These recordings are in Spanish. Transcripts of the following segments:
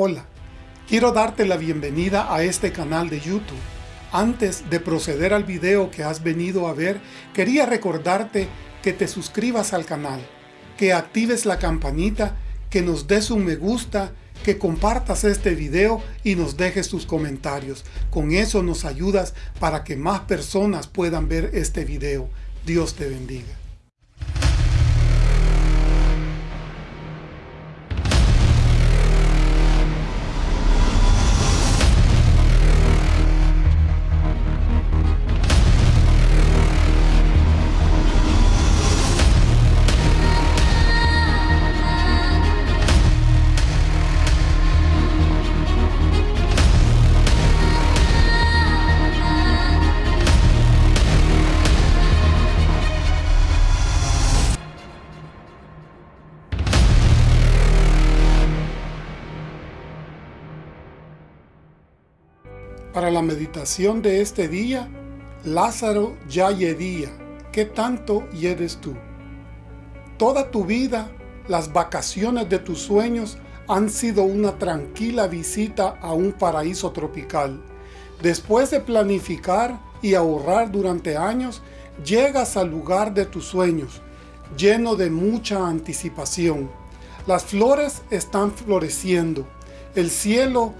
Hola, quiero darte la bienvenida a este canal de YouTube. Antes de proceder al video que has venido a ver, quería recordarte que te suscribas al canal, que actives la campanita, que nos des un me gusta, que compartas este video y nos dejes tus comentarios. Con eso nos ayudas para que más personas puedan ver este video. Dios te bendiga. La meditación de este día, Lázaro ya yedía, ¿qué tanto yedes tú? Toda tu vida, las vacaciones de tus sueños han sido una tranquila visita a un paraíso tropical. Después de planificar y ahorrar durante años, llegas al lugar de tus sueños, lleno de mucha anticipación. Las flores están floreciendo, el cielo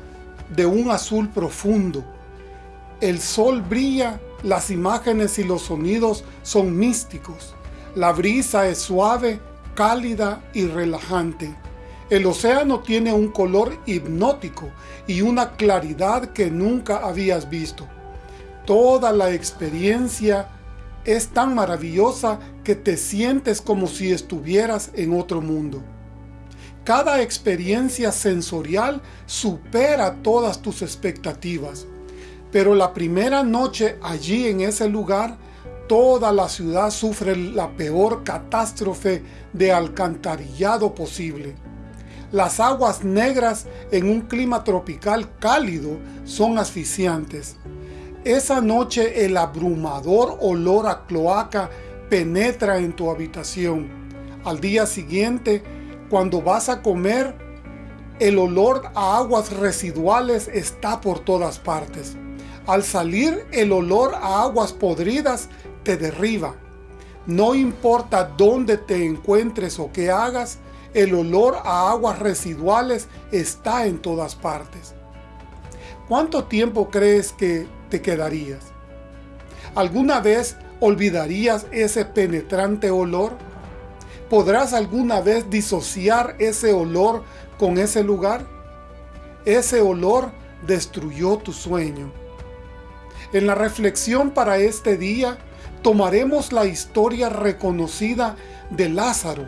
de un azul profundo. El sol brilla, las imágenes y los sonidos son místicos. La brisa es suave, cálida y relajante. El océano tiene un color hipnótico y una claridad que nunca habías visto. Toda la experiencia es tan maravillosa que te sientes como si estuvieras en otro mundo. Cada experiencia sensorial supera todas tus expectativas. Pero la primera noche allí en ese lugar, toda la ciudad sufre la peor catástrofe de alcantarillado posible. Las aguas negras en un clima tropical cálido son asfixiantes. Esa noche el abrumador olor a cloaca penetra en tu habitación. Al día siguiente, cuando vas a comer, el olor a aguas residuales está por todas partes. Al salir, el olor a aguas podridas te derriba. No importa dónde te encuentres o qué hagas, el olor a aguas residuales está en todas partes. ¿Cuánto tiempo crees que te quedarías? ¿Alguna vez olvidarías ese penetrante olor? ¿Podrás alguna vez disociar ese olor con ese lugar? Ese olor destruyó tu sueño. En la reflexión para este día, tomaremos la historia reconocida de Lázaro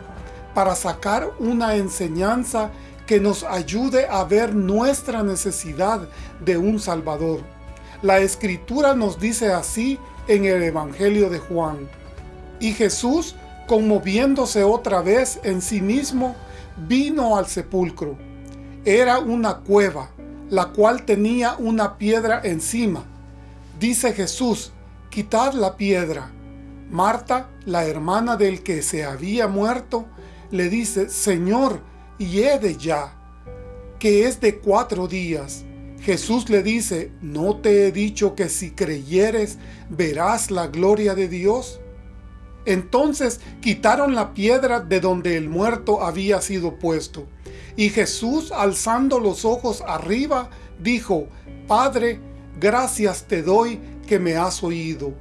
para sacar una enseñanza que nos ayude a ver nuestra necesidad de un Salvador. La Escritura nos dice así en el Evangelio de Juan. Y Jesús conmoviéndose otra vez en sí mismo, vino al sepulcro. Era una cueva, la cual tenía una piedra encima. Dice Jesús, quitad la piedra. Marta, la hermana del que se había muerto, le dice, Señor, hiede ya, que es de cuatro días. Jesús le dice, ¿no te he dicho que si creyeres verás la gloria de Dios? Entonces quitaron la piedra de donde el muerto había sido puesto. Y Jesús, alzando los ojos arriba, dijo, Padre, gracias te doy que me has oído.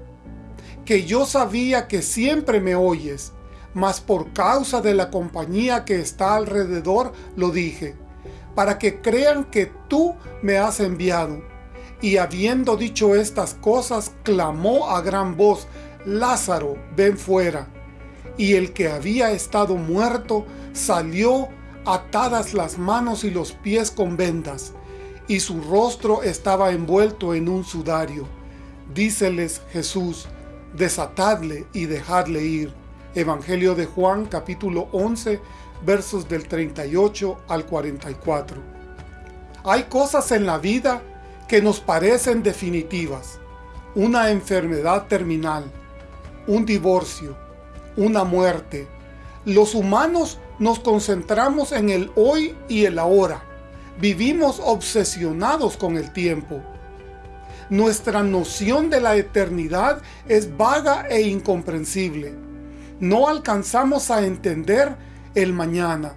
Que yo sabía que siempre me oyes, mas por causa de la compañía que está alrededor lo dije, para que crean que tú me has enviado. Y habiendo dicho estas cosas, clamó a gran voz, Lázaro, ven fuera. Y el que había estado muerto salió atadas las manos y los pies con vendas, y su rostro estaba envuelto en un sudario. Díceles Jesús, desatadle y dejadle ir. Evangelio de Juan capítulo 11 versos del 38 al 44. Hay cosas en la vida que nos parecen definitivas. Una enfermedad terminal, un divorcio, una muerte. Los humanos nos concentramos en el hoy y el ahora. Vivimos obsesionados con el tiempo. Nuestra noción de la eternidad es vaga e incomprensible. No alcanzamos a entender el mañana.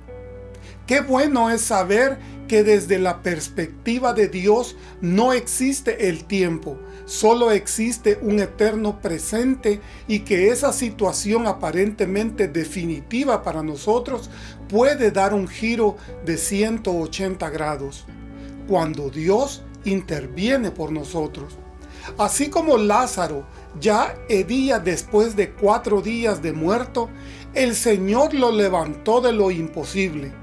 Qué bueno es saber que desde la perspectiva de Dios no existe el tiempo, solo existe un eterno presente y que esa situación aparentemente definitiva para nosotros puede dar un giro de 180 grados, cuando Dios interviene por nosotros. Así como Lázaro ya hedía después de cuatro días de muerto, el Señor lo levantó de lo imposible.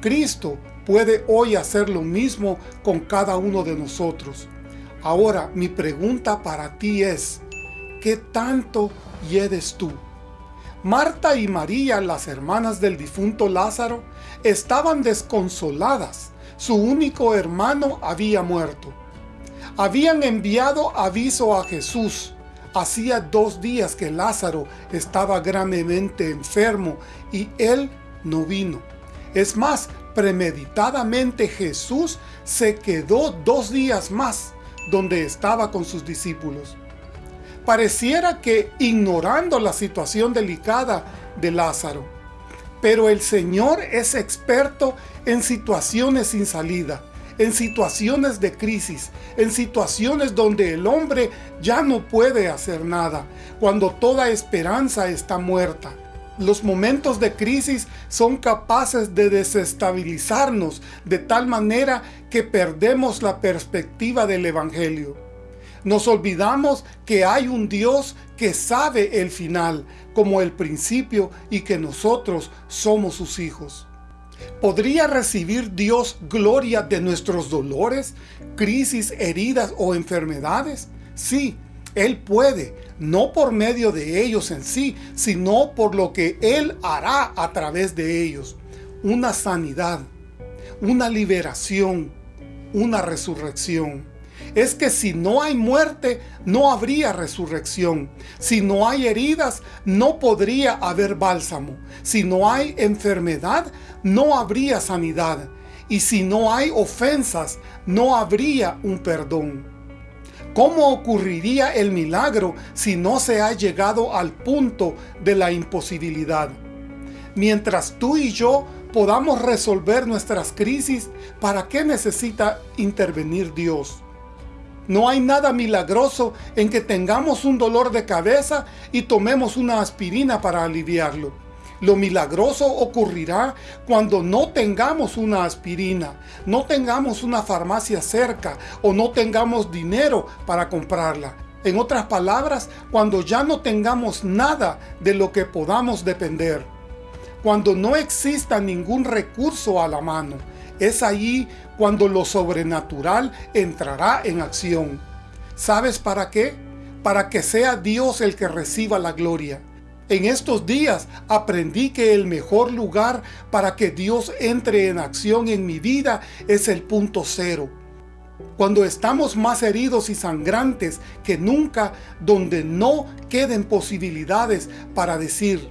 Cristo puede hoy hacer lo mismo con cada uno de nosotros. Ahora, mi pregunta para ti es, ¿qué tanto hiedes tú? Marta y María, las hermanas del difunto Lázaro, estaban desconsoladas. Su único hermano había muerto. Habían enviado aviso a Jesús. Hacía dos días que Lázaro estaba gravemente enfermo y él no vino. Es más, premeditadamente Jesús se quedó dos días más donde estaba con sus discípulos. Pareciera que ignorando la situación delicada de Lázaro, pero el Señor es experto en situaciones sin salida, en situaciones de crisis, en situaciones donde el hombre ya no puede hacer nada, cuando toda esperanza está muerta. Los momentos de crisis son capaces de desestabilizarnos de tal manera que perdemos la perspectiva del Evangelio. Nos olvidamos que hay un Dios que sabe el final como el principio y que nosotros somos sus hijos. ¿Podría recibir Dios gloria de nuestros dolores, crisis, heridas o enfermedades? Sí, Él puede, no por medio de ellos en sí, sino por lo que Él hará a través de ellos. Una sanidad, una liberación, una resurrección. Es que si no hay muerte, no habría resurrección. Si no hay heridas, no podría haber bálsamo. Si no hay enfermedad, no habría sanidad. Y si no hay ofensas, no habría un perdón. ¿Cómo ocurriría el milagro si no se ha llegado al punto de la imposibilidad? Mientras tú y yo podamos resolver nuestras crisis, ¿para qué necesita intervenir Dios? No hay nada milagroso en que tengamos un dolor de cabeza y tomemos una aspirina para aliviarlo. Lo milagroso ocurrirá cuando no tengamos una aspirina, no tengamos una farmacia cerca o no tengamos dinero para comprarla. En otras palabras, cuando ya no tengamos nada de lo que podamos depender. Cuando no exista ningún recurso a la mano. Es allí cuando lo sobrenatural entrará en acción. ¿Sabes para qué? Para que sea Dios el que reciba la gloria. En estos días aprendí que el mejor lugar para que Dios entre en acción en mi vida es el punto cero. Cuando estamos más heridos y sangrantes que nunca, donde no queden posibilidades para decir,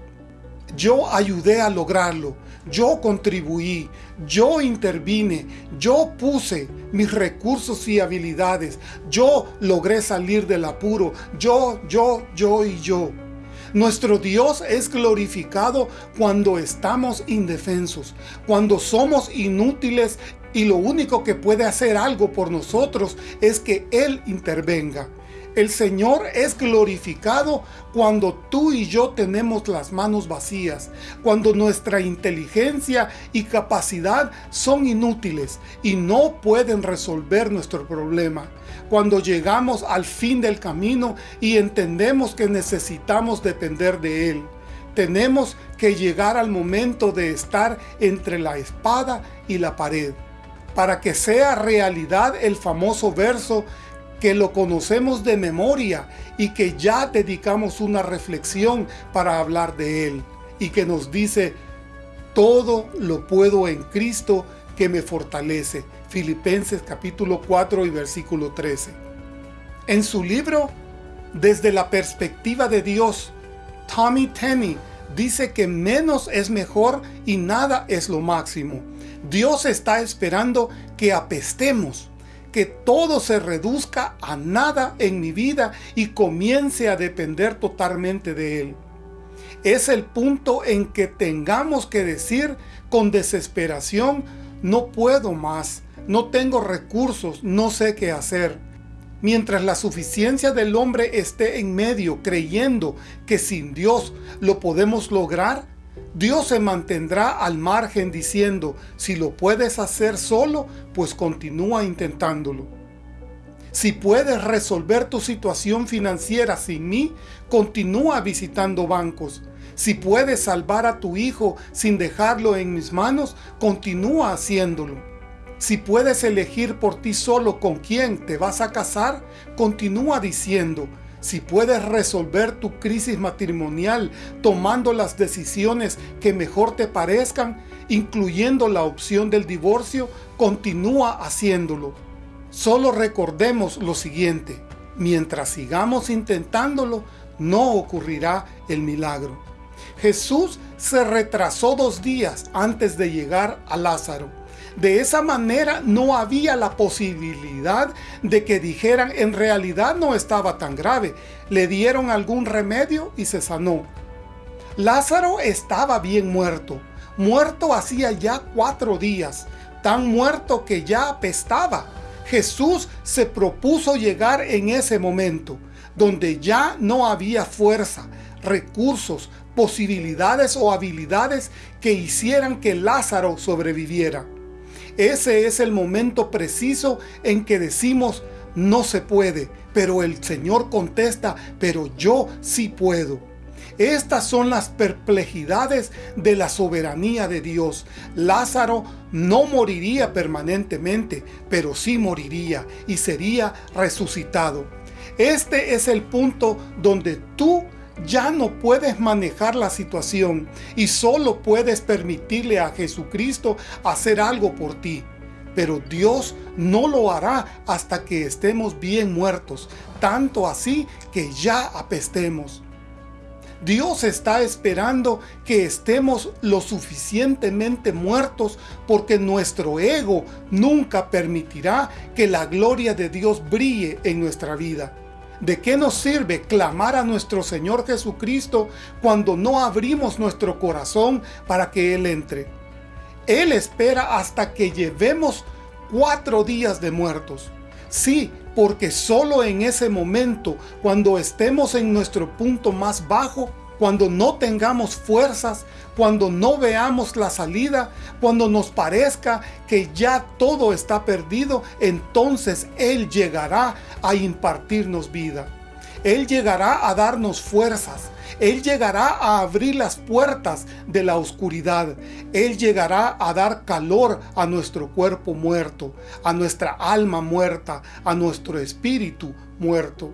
yo ayudé a lograrlo, yo contribuí, yo intervine, yo puse mis recursos y habilidades, yo logré salir del apuro, yo, yo, yo y yo. Nuestro Dios es glorificado cuando estamos indefensos, cuando somos inútiles y lo único que puede hacer algo por nosotros es que Él intervenga. El Señor es glorificado cuando tú y yo tenemos las manos vacías, cuando nuestra inteligencia y capacidad son inútiles y no pueden resolver nuestro problema. Cuando llegamos al fin del camino y entendemos que necesitamos depender de Él. Tenemos que llegar al momento de estar entre la espada y la pared, para que sea realidad el famoso verso que lo conocemos de memoria y que ya dedicamos una reflexión para hablar de él y que nos dice todo lo puedo en Cristo que me fortalece. Filipenses capítulo 4 y versículo 13. En su libro, Desde la perspectiva de Dios, Tommy Tenney dice que menos es mejor y nada es lo máximo. Dios está esperando que apestemos, que todo se reduzca a nada en mi vida y comience a depender totalmente de Él. Es el punto en que tengamos que decir con desesperación, no puedo más, no tengo recursos, no sé qué hacer. Mientras la suficiencia del hombre esté en medio creyendo que sin Dios lo podemos lograr, Dios se mantendrá al margen diciendo, si lo puedes hacer solo, pues continúa intentándolo. Si puedes resolver tu situación financiera sin mí, continúa visitando bancos. Si puedes salvar a tu hijo sin dejarlo en mis manos, continúa haciéndolo. Si puedes elegir por ti solo con quién te vas a casar, continúa diciendo, si puedes resolver tu crisis matrimonial tomando las decisiones que mejor te parezcan, incluyendo la opción del divorcio, continúa haciéndolo. Solo recordemos lo siguiente, mientras sigamos intentándolo, no ocurrirá el milagro. Jesús se retrasó dos días antes de llegar a Lázaro. De esa manera no había la posibilidad de que dijeran en realidad no estaba tan grave. Le dieron algún remedio y se sanó. Lázaro estaba bien muerto. Muerto hacía ya cuatro días. Tan muerto que ya apestaba. Jesús se propuso llegar en ese momento, donde ya no había fuerza, recursos, posibilidades o habilidades que hicieran que Lázaro sobreviviera. Ese es el momento preciso en que decimos, no se puede, pero el Señor contesta, pero yo sí puedo. Estas son las perplejidades de la soberanía de Dios. Lázaro no moriría permanentemente, pero sí moriría y sería resucitado. Este es el punto donde tú ya no puedes manejar la situación y solo puedes permitirle a Jesucristo hacer algo por ti. Pero Dios no lo hará hasta que estemos bien muertos, tanto así que ya apestemos. Dios está esperando que estemos lo suficientemente muertos porque nuestro ego nunca permitirá que la gloria de Dios brille en nuestra vida. ¿De qué nos sirve clamar a nuestro Señor Jesucristo cuando no abrimos nuestro corazón para que Él entre? Él espera hasta que llevemos cuatro días de muertos. Sí, porque solo en ese momento, cuando estemos en nuestro punto más bajo, cuando no tengamos fuerzas, cuando no veamos la salida, cuando nos parezca que ya todo está perdido, entonces Él llegará a impartirnos vida. Él llegará a darnos fuerzas. Él llegará a abrir las puertas de la oscuridad. Él llegará a dar calor a nuestro cuerpo muerto, a nuestra alma muerta, a nuestro espíritu muerto.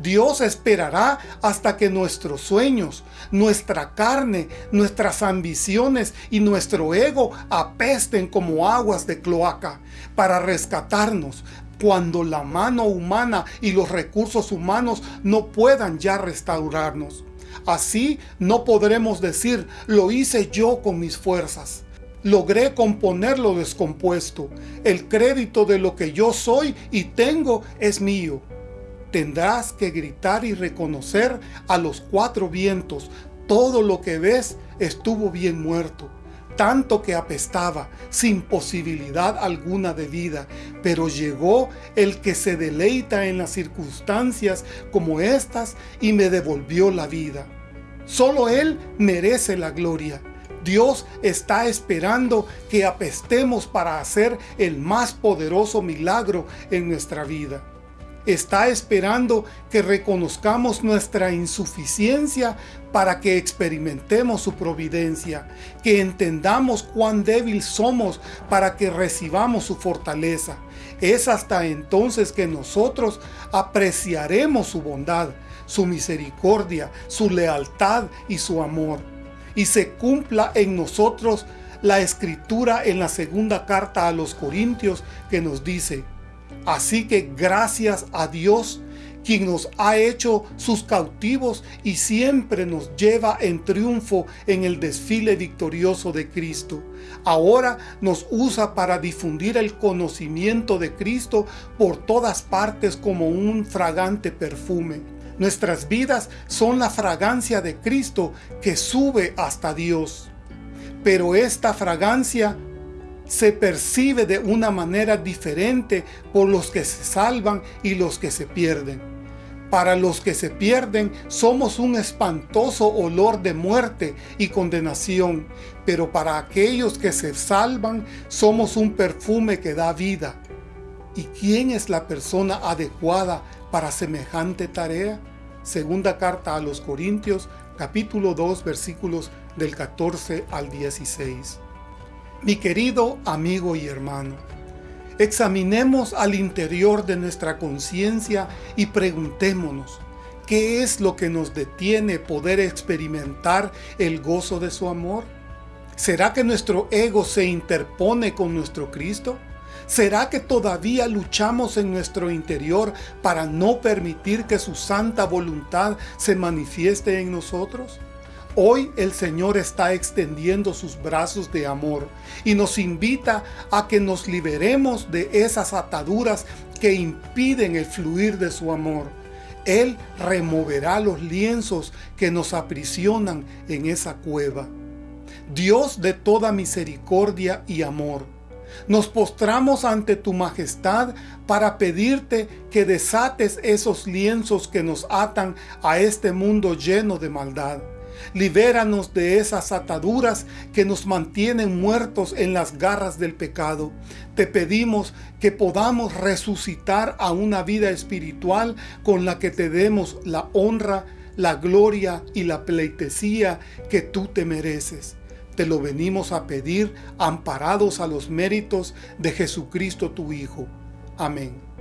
Dios esperará hasta que nuestros sueños, nuestra carne, nuestras ambiciones y nuestro ego apesten como aguas de cloaca para rescatarnos cuando la mano humana y los recursos humanos no puedan ya restaurarnos. Así no podremos decir, lo hice yo con mis fuerzas. Logré componer lo descompuesto. El crédito de lo que yo soy y tengo es mío tendrás que gritar y reconocer a los cuatro vientos, todo lo que ves estuvo bien muerto, tanto que apestaba, sin posibilidad alguna de vida, pero llegó el que se deleita en las circunstancias como estas y me devolvió la vida. Solo Él merece la gloria. Dios está esperando que apestemos para hacer el más poderoso milagro en nuestra vida está esperando que reconozcamos nuestra insuficiencia para que experimentemos su providencia, que entendamos cuán débil somos para que recibamos su fortaleza. Es hasta entonces que nosotros apreciaremos su bondad, su misericordia, su lealtad y su amor. Y se cumpla en nosotros la escritura en la segunda carta a los Corintios que nos dice, Así que gracias a Dios quien nos ha hecho sus cautivos y siempre nos lleva en triunfo en el desfile victorioso de Cristo. Ahora nos usa para difundir el conocimiento de Cristo por todas partes como un fragante perfume. Nuestras vidas son la fragancia de Cristo que sube hasta Dios. Pero esta fragancia se percibe de una manera diferente por los que se salvan y los que se pierden. Para los que se pierden somos un espantoso olor de muerte y condenación, pero para aquellos que se salvan somos un perfume que da vida. ¿Y quién es la persona adecuada para semejante tarea? Segunda carta a los Corintios, capítulo 2, versículos del 14 al 16. Mi querido amigo y hermano, Examinemos al interior de nuestra conciencia y preguntémonos, ¿qué es lo que nos detiene poder experimentar el gozo de su amor? ¿Será que nuestro ego se interpone con nuestro Cristo? ¿Será que todavía luchamos en nuestro interior para no permitir que su santa voluntad se manifieste en nosotros? Hoy el Señor está extendiendo sus brazos de amor y nos invita a que nos liberemos de esas ataduras que impiden el fluir de su amor. Él removerá los lienzos que nos aprisionan en esa cueva. Dios de toda misericordia y amor, nos postramos ante tu majestad para pedirte que desates esos lienzos que nos atan a este mundo lleno de maldad Libéranos de esas ataduras que nos mantienen muertos en las garras del pecado. Te pedimos que podamos resucitar a una vida espiritual con la que te demos la honra, la gloria y la pleitesía que tú te mereces. Te lo venimos a pedir amparados a los méritos de Jesucristo tu Hijo. Amén.